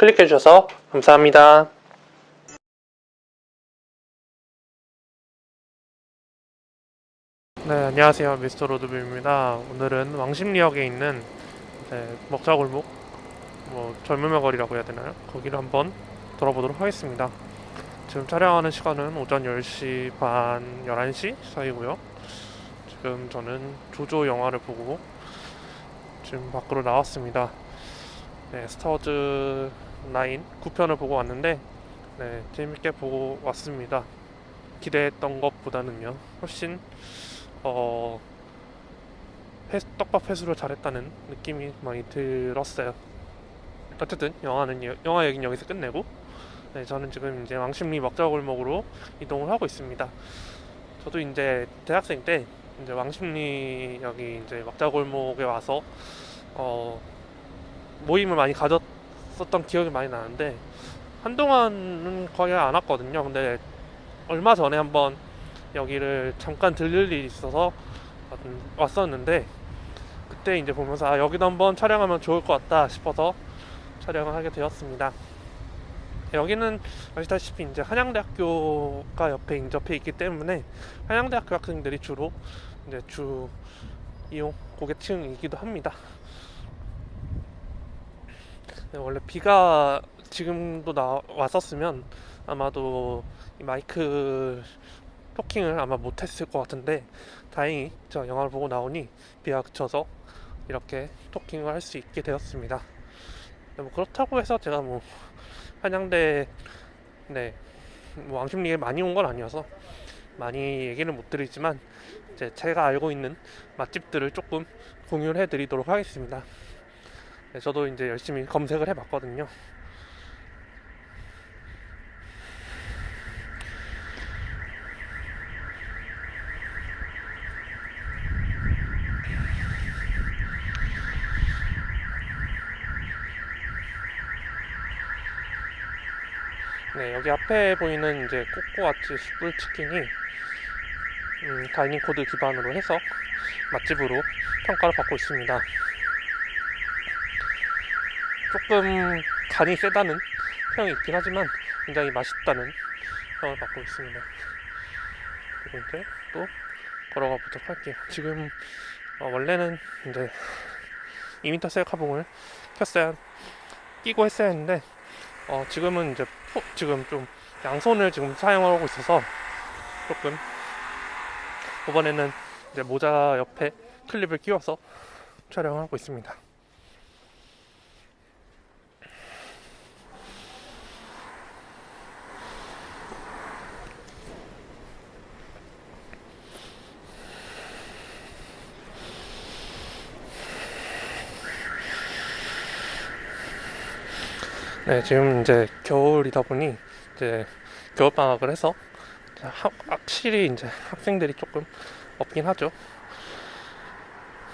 클릭해 주셔서 감사합니다. 네, 안녕하세요. 미스터 로드뷰입니다. 오늘은 왕십리역에 있는 네, 먹자골목, 뭐 젊음의 거리라고 해야 되나요? 거기를 한번 돌아보도록 하겠습니다. 지금 촬영하는 시간은 오전 10시 반, 11시 사이고요. 지금 저는 조조 영화를 보고 지금 밖으로 나왔습니다. 네, 스타워즈 9 9편을 보고 왔는데 네, 재밌게 보고 왔습니다. 기대했던 것보다는요. 훨씬 어 회, 떡밥 회수를 잘했다는 느낌이 많이 들었어요. 어쨌든 영화는 여- 영화 얘기는 여기서 끝내고 네, 저는 지금 이제 왕십리 먹자골목으로 이동을 하고 있습니다. 저도 이제 대학생 때 이제 왕십리 여기 이제 먹자골목에 와서 어 모임을 많이 가졌 었던 기억이 많이 나는데 한동안은 거의 안 왔거든요. 근데 얼마 전에 한번 여기를 잠깐 들릴 일이 있어서 왔었는데 그때 이제 보면서 아 여기도 한번 촬영하면 좋을 것 같다 싶어서 촬영을 하게 되었습니다. 여기는 아시다시피 이제 한양대학교가 옆에 인접해 있기 때문에 한양대학교 학생들이 주로 이제 주 이용 고객층이기도 합니다. 네, 원래 비가 지금도 나 왔었으면 아마도 이 마이크 토킹을 아마 못했을 것 같은데 다행히 저 영화를 보고 나오니 비가 그쳐서 이렇게 토킹을 할 수 있게 되었습니다. 네, 뭐 그렇다고 해서 제가 뭐 한양대 네, 뭐 왕십리에 많이 온 건 아니어서 많이 얘기는 못 드리지만 이제 제가 알고 있는 맛집들을 조금 공유를 해드리도록 하겠습니다. 네, 저도 이제 열심히 검색을 해봤거든요. 네, 여기 앞에 보이는 이제 꼬꼬아찌 숯불 치킨이 음, 다이닝 코드 기반으로 해서 맛집으로 평가를 받고 있습니다. 조금 간이 세다는 평이 있긴 하지만 굉장히 맛있다는 평을 받고 있습니다. 그리고 이제 또 걸어가 보도록 할게요. 지금 어, 원래는 이제 2m 셀카봉을 켰어야 끼고 했어야 했는데 어, 지금은 이제 포- 지금 좀 양손을 지금 사용하고 있어서 조금 이번에는 이제 모자 옆에 클립을 끼워서 촬영하고 있습니다. 네, 지금 이제 겨울이다 보니 이제 겨울 방학을 해서 하- 확실히 이제 학생들이 조금 없긴 하죠.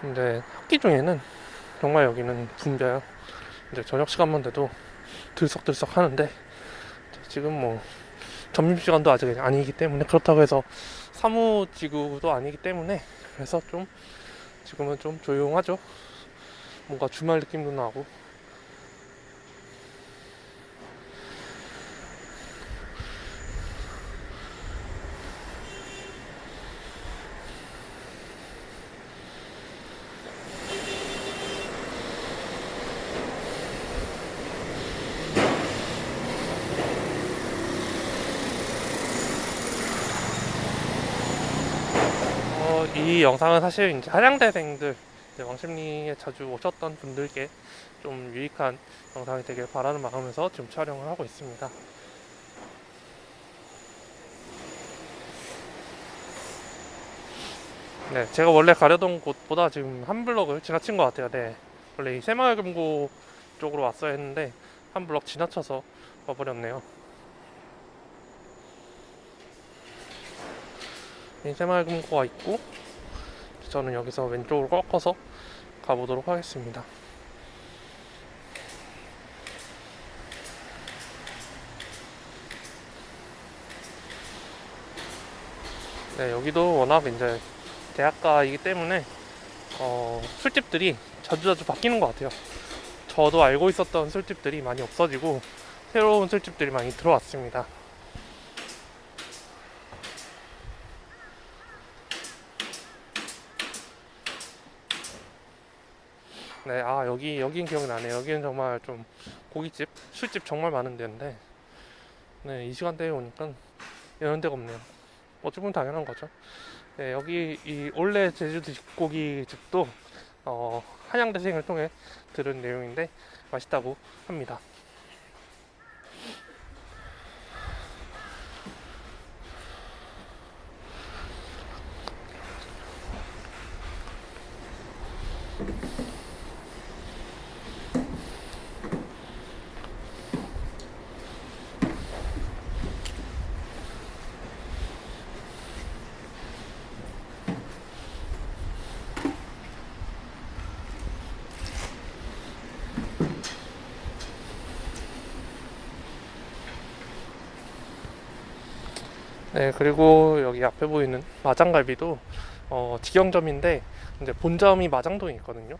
근데 학기 중에는 정말 여기는 붐벼요. 이제 저녁 시간만 돼도 들썩들썩 하는데 지금 뭐 점심 시간도 아직 아니기 때문에 그렇다고 해서 사무지구도 아니기 때문에 그래서 좀 지금은 좀 조용하죠. 뭔가 주말 느낌도 나고 어, 이 영상은 사실 이제 한양대생들 이제 왕십리에 자주 오셨던 분들께 좀 유익한 영상이 되길 바라는 마음에서 지금 촬영을 하고 있습니다. 네, 제가 원래 가려던 곳보다 지금 한 블럭을 지나친 것 같아요. 네, 원래 이 새마을금고 쪽으로 왔어야 했는데 한 블럭 지나쳐서 와버렸네요. 새마을금고가 있고 저는 여기서 왼쪽으로 꺾어서 가보도록 하겠습니다. 네, 여기도 워낙 이제 대학가이기 때문에 어, 술집들이 자주자주 바뀌는 것 같아요. 저도 알고 있었던 술집들이 많이 없어지고 새로운 술집들이 많이 들어왔습니다. 네, 아 여기 여긴 기억나네. 여기는 정말 좀 고깃집, 술집 정말 많은 데인데, 네, 이 시간대에 오니까 이런 데가 없네요. 어찌 보면 당연한 거죠. 네, 여기 이 올레 제주도 고기 집도 어, 한양대생을 통해 들은 내용인데 맛있다고 합니다. 네, 그리고 여기 앞에 보이는 마장갈비도 어, 직영점인데 이제 본점이 마장동에 있거든요.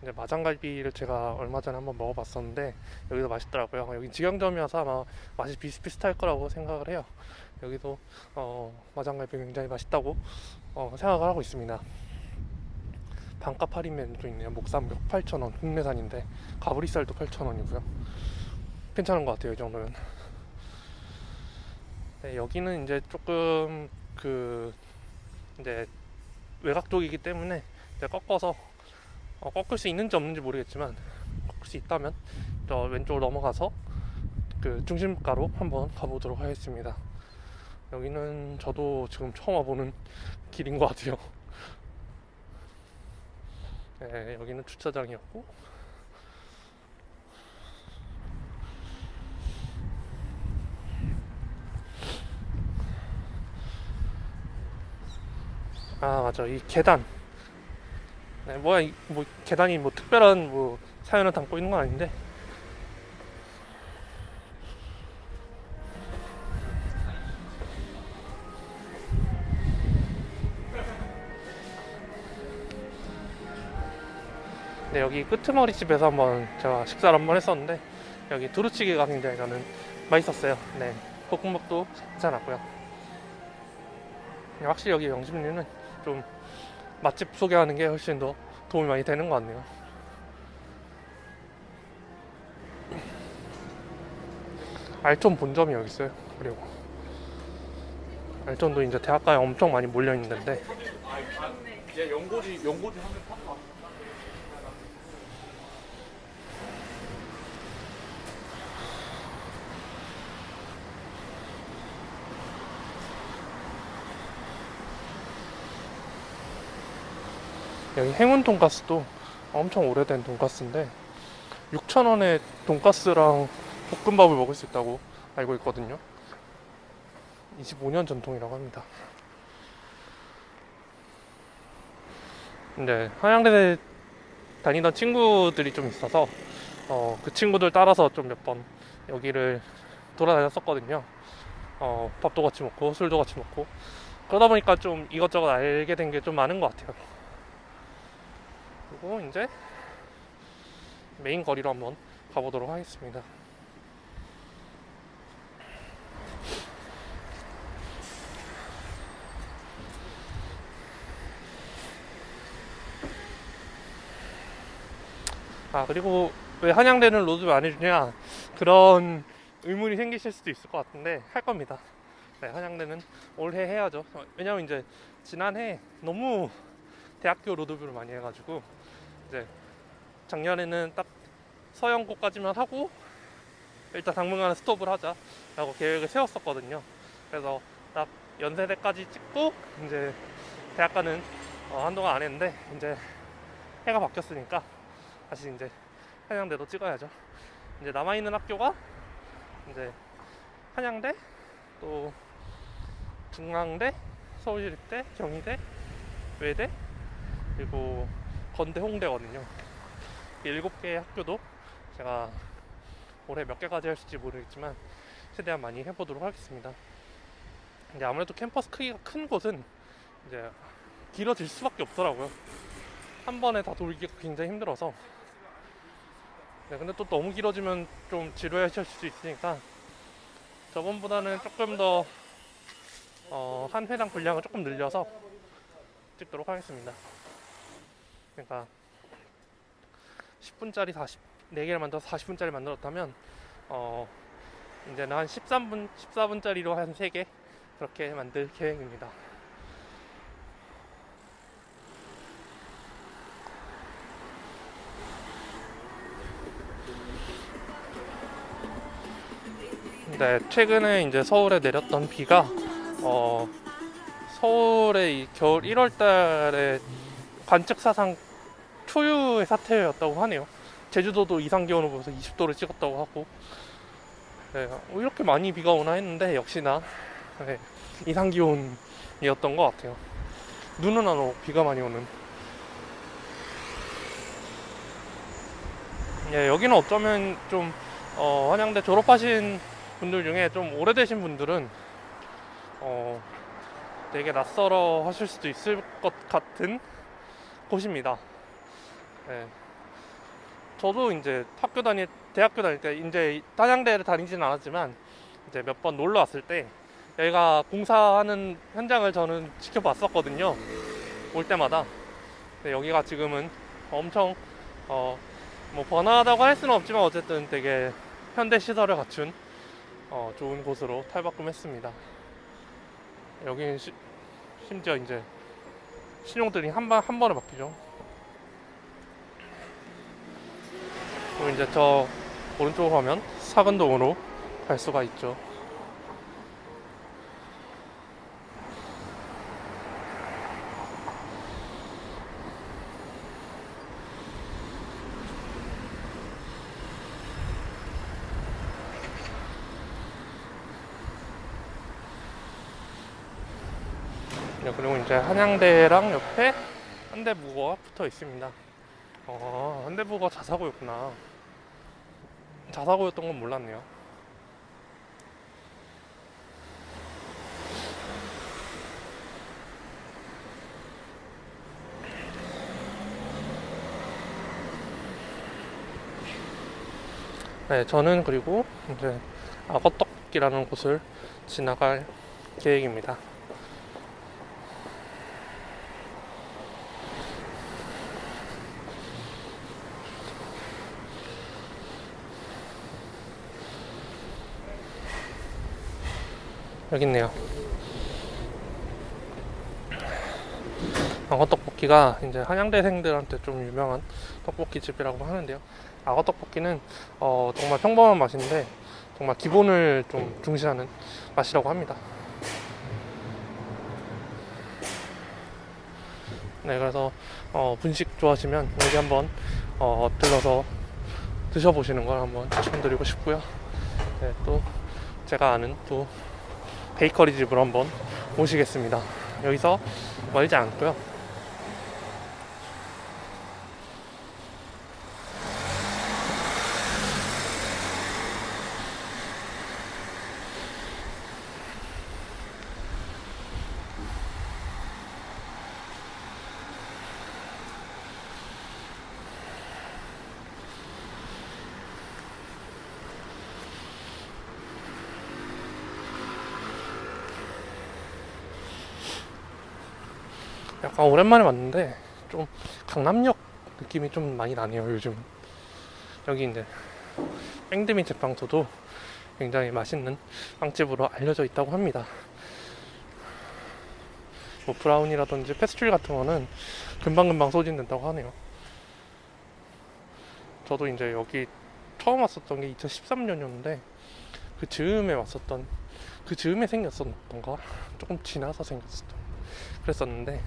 이제 마장갈비를 제가 얼마 전에 한번 먹어봤었는데 여기도 맛있더라고요. 여기 직영점이어서 아마 맛이 비슷비슷할 거라고 생각을 해요. 여기도 어, 마장갈비 굉장히 맛있다고 어, 생각을 하고 있습니다. 반값 할인 메뉴도 있네요. 목삼겹 8,000원 국내산인데 가브리살도 8,000원이고요. 괜찮은 것 같아요. 이 정도면. 네, 여기는 이제 조금 그 이제 외곽 쪽이기 때문에 이제 꺾어서 어, 꺾을 수 있는지 없는지 모르겠지만 꺾을 수 있다면 저 왼쪽으로 넘어가서 그 중심가로 한번 가보도록 하겠습니다. 여기는 저도 지금 처음 와보는 길인 것 같아요. 네, 여기는 주차장이었고 아 맞아. 이 계단. 네, 뭐야 이- 뭐 계단이 뭐 특별한 뭐 사연을 담고 있는 건 아닌데. 네 여기 끄트머리 집에서 한번 제가 식사를 한번 했었는데 여기 두루치기가 굉장히 저는 맛있었어요. 네 볶음밥도 괜찮았고요. 확실히 여기 영심리는 좀 맛집 소개하는 게 훨씬 더 도움이 많이 되는 것 같네요. 알촌 본점이 여기 있어요. 그리고 알촌도 이제 대학가에 엄청 많이 몰려 있는데 이제 연고지 연고지 한번 타고 여기 행운 돈가스도 엄청 오래된 돈가스인데 6,000원에 돈가스랑 볶음밥을 먹을 수 있다고 알고 있거든요. 25년 전통이라고 합니다. 이제 한양대 다니던 친구들이 좀 있어서 어, 그 친구들 따라서 좀 몇 번 여기를 돌아다녔었거든요. 어, 밥도 같이 먹고 술도 같이 먹고 그러다 보니까 좀 이것저것 알게 된 게 좀 많은 것 같아요. 그리고 이제 메인 거리로 한번 가보도록 하겠습니다. 아 그리고 왜 한양대는 로드맵 안 해주냐 그런 의문이 생기실 수도 있을 것 같은데 할 겁니다. 네, 한양대는 올해 해야죠. 어, 왜냐면 이제 지난해 너무 대학교 로드뷰를 많이 해가지고 이제 작년에는 딱 서연고까지만 하고 일단 당분간은 스톱을 하자 라고 계획을 세웠었거든요. 그래서 딱 연세대까지 찍고 이제 대학가는 어, 한동안 안 했는데 이제 해가 바뀌었으니까 다시 이제 한양대도 찍어야죠. 이제 남아 있는 학교가 이제 한양대 또 중앙대, 서울시립대, 경희대, 외대 그리고 건대, 홍대거든요. 이 일곱 개의 학교도 제가 올해 몇 개까지 할 수 있을지 모르겠지만 최대한 많이 해보도록 하겠습니다. 근데 아무래도 캠퍼스 크기가 큰 곳은 이제 길어질 수밖에 없더라고요. 한 번에 다 돌기가 굉장히 힘들어서 네, 근데 또 너무 길어지면 좀 지루하실 수 있으니까 저번보다는 조금 더 어, 한 회당 분량을 조금 늘려서 찍도록 하겠습니다. 그러니까 10분짜리 40, 4개를 만들어서 40분짜리 만들었다면 어, 이제는 한 13분, 14분짜리로 한 3개 그렇게 만들 계획입니다. 네, 최근에 이제 서울에 내렸던 비가 어, 서울의 이 겨울 1월 달에 관측 사상 초유의 사태였다고 하네요. 제주도도 이상 기온을 보면서 20도를 찍었다고 하고 네, 어, 이렇게 많이 비가 오나 했는데 역시나 네, 이상 기온이었던 것 같아요. 눈은 안 오고 비가 많이 오는. 예, 여기는 어쩌면 좀 어, 한양대 졸업하신 분들 중에 좀 오래되신 분들은 어, 되게 낯설어 하실 수도 있을 것 같은 곳입니다. 네. 저도 이제 학교 다닐 대학교 다닐 때 이제 단양대를 다니지는 않았지만 이제 몇 번 놀러 왔을 때 여기가 공사하는 현장을 저는 지켜봤었거든요. 올 때마다. 근데 여기가 지금은 엄청 어, 뭐 번화하다고 할 수는 없지만 어쨌든 되게 현대 시설을 갖춘 어, 좋은 곳으로 탈바꿈했습니다. 여기는 시- 심지어 이제 신용들이 한, 번, 한 번에 바뀌죠. 그리고 이제 저 오른쪽으로 가면 사근동으로 갈 수가 있죠. 그리고 이제 한양대랑 옆에 현대무거가 붙어 있습니다. 어, 현대무거 자사고였구나. 자사고였던 건 몰랐네요. 네, 저는 그리고 이제 악어떡이라는 곳을 지나갈 계획입니다. 여기 있네요. 악어 떡볶이가 이제 한양대생들한테 좀 유명한 떡볶이 집이라고 하는데요. 악어 떡볶이는 어, 정말 평범한 맛인데 정말 기본을 좀 중시하는 맛이라고 합니다. 네, 그래서 어, 분식 좋아하시면 여기 한번 어, 들러서 드셔보시는 걸 한번 추천드리고 싶고요. 네, 또 제가 아는 또 베이커리 집으로 한번 모시겠습니다. 여기서 멀지 않고요. 약간 오랜만에 왔는데 좀 강남역 느낌이 좀 많이 나네요 요즘. 여기 이제 뺑드민 제빵소도 굉장히 맛있는 빵집으로 알려져 있다고 합니다. 뭐 브라우니라든지 페스츄리 같은 거는 금방금방 소진된다고 하네요. 저도 이제 여기 처음 왔었던 게 2013년이었는데 그 즈음에 왔었던 그 즈음에 생겼었던가 조금 지나서 생겼었던 그랬었는데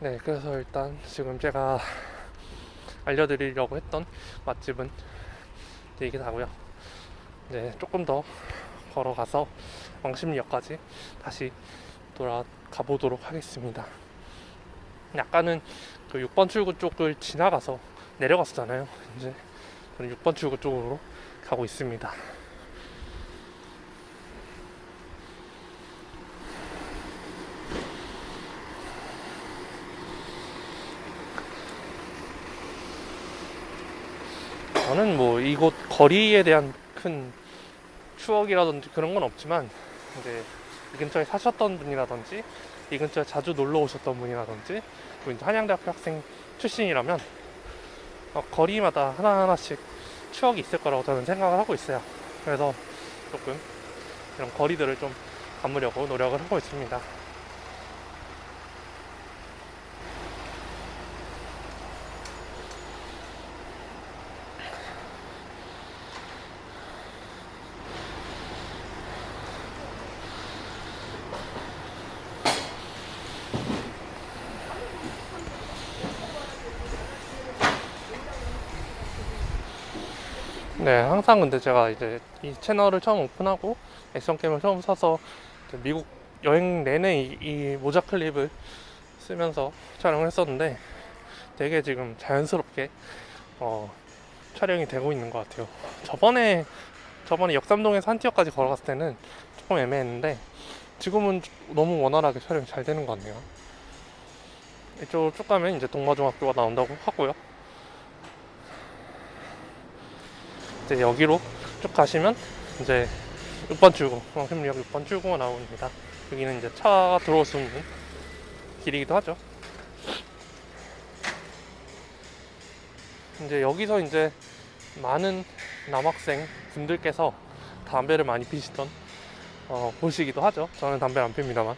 네 그래서 일단 지금 제가 알려드리려고 했던 맛집은 이제 이게 다고요. 네 조금 더 걸어가서 왕십리역까지 다시 돌아가 보도록 하겠습니다. 약간은 그 6번 출구 쪽을 지나가서 내려갔었잖아요. 이제 저는 6번 출구 쪽으로 가고 있습니다 저는 뭐 이곳 거리에 대한 큰 추억이라든지 그런 건 없지만 이제 이 근처에 사셨던 분이라든지 이 근처에 자주 놀러 오셨던 분이라든지 또 이제 한양대학교 학생 출신이라면 어, 거리마다 하나하나씩 추억이 있을 거라고 저는 생각을 하고 있어요. 그래서 조금 이런 거리들을 좀 담으려고 노력을 하고 있습니다. 네, 항상 근데 제가 이제 이 채널을 처음 오픈하고 액션 게임을 처음 사서 미국 여행 내내 이, 이 모자 클립을 쓰면서 촬영을 했었는데 되게 지금 자연스럽게 어, 촬영이 되고 있는 것 같아요. 저번에 저번에 역삼동에서 한티어까지 걸어갔을 때는 조금 애매했는데 지금은 너무 원활하게 촬영이 잘 되는 것 같네요. 이쪽으로 쭉 가면 이제 동마중학교가 나온다고 하고요. 이제 여기로 쭉 가시면 이제 6번 출구, 왕십리역 6번 출구가 나옵니다. 여기는 이제 차가 들어올 수 있는 길이기도 하죠. 이제 여기서 이제 많은 남학생 분들께서 담배를 많이 피시던 어, 곳이기도 하죠. 저는 담배 안 핍니다만.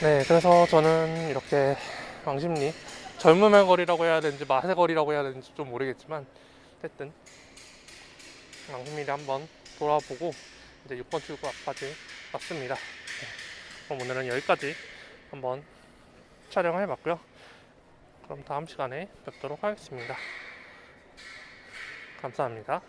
네, 그래서 저는 이렇게 왕십리 젊음의 거리라고 해야 되는지 맛의 거리라고 해야 되는지 좀 모르겠지만 어쨌든 왕십리를 한번 돌아보고 이제 6번 출구 앞까지 왔습니다. 네, 그럼 오늘은 여기까지 한번 촬영을 해봤고요. 그럼 다음 시간에 뵙도록 하겠습니다. 감사합니다.